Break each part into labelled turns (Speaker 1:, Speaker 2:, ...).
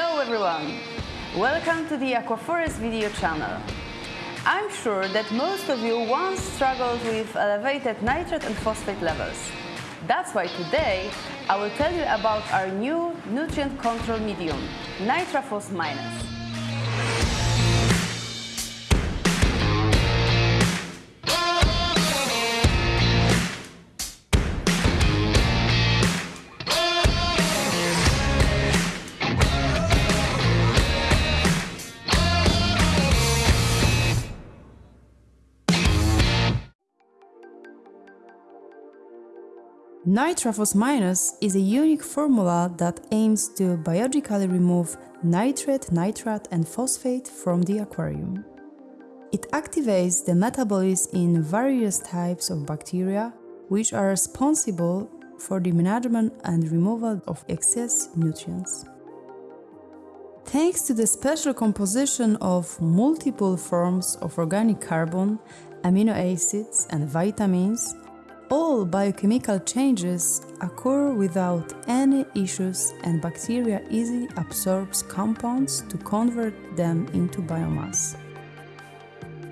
Speaker 1: Hello everyone! Welcome to the Aquaforest video channel. I'm sure that most of you once struggled with elevated nitrate and phosphate levels. That's why today I will tell you about our new nutrient control medium, NitraPhos Minus.
Speaker 2: NitraPhos Minus is a unique formula that aims to biologically remove nitrate, nitrate and phosphate from the aquarium. It activates the metabolism in various types of bacteria, which are responsible for the management and removal of excess nutrients. Thanks to the special composition of multiple forms of organic carbon, amino acids and vitamins, all biochemical changes occur without any issues and bacteria easily absorbs compounds to convert them into biomass.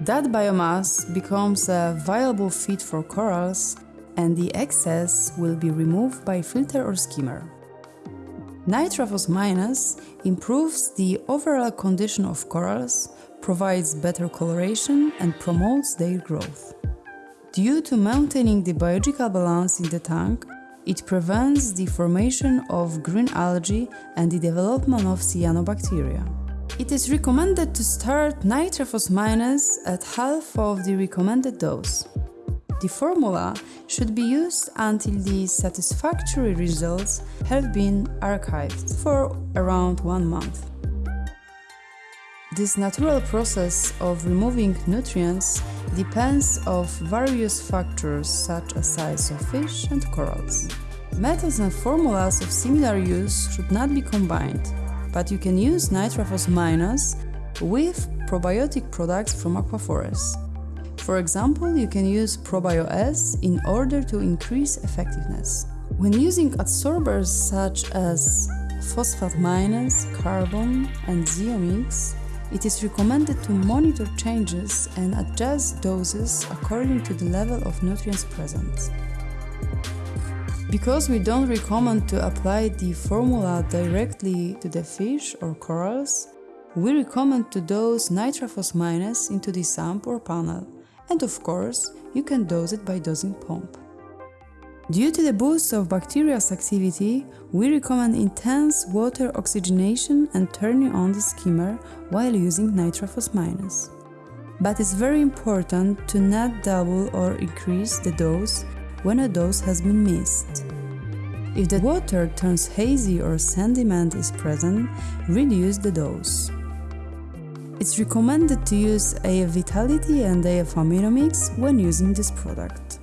Speaker 2: That biomass becomes a viable feed for corals and the excess will be removed by filter or skimmer. NitraPhos Minus improves the overall condition of corals, provides better coloration and promotes their growth. Due to maintaining the biological balance in the tank, it prevents the formation of green algae and the development of cyanobacteria. It is recommended to start NitraPhos minus at half of the recommended dose. The formula should be used until the satisfactory results have been archived for around one month. This natural process of removing nutrients depends of various factors such as size of fish and corals. Methods and formulas of similar use should not be combined, but you can use NitraPhos Minus with probiotic products from Aquaforest. For example, you can use ProbioS in order to increase effectiveness. When using adsorbers such as phosphate minus, carbon, and zeomix, it is recommended to monitor changes and adjust doses according to the level of nutrients present. Because we don't recommend to apply the formula directly to the fish or corals, we recommend to dose NitraPhos minus into the sump or panel, and of course, you can dose it by dosing pump. Due to the boost of bacteria's activity, we recommend intense water oxygenation and turning on the skimmer while using NitraPhos minus. But it's very important to not double or increase the dose when a dose has been missed. If the water turns hazy or sediment is present, reduce the dose. It's recommended to use AF Vitality and AF Amino Mix when using this product.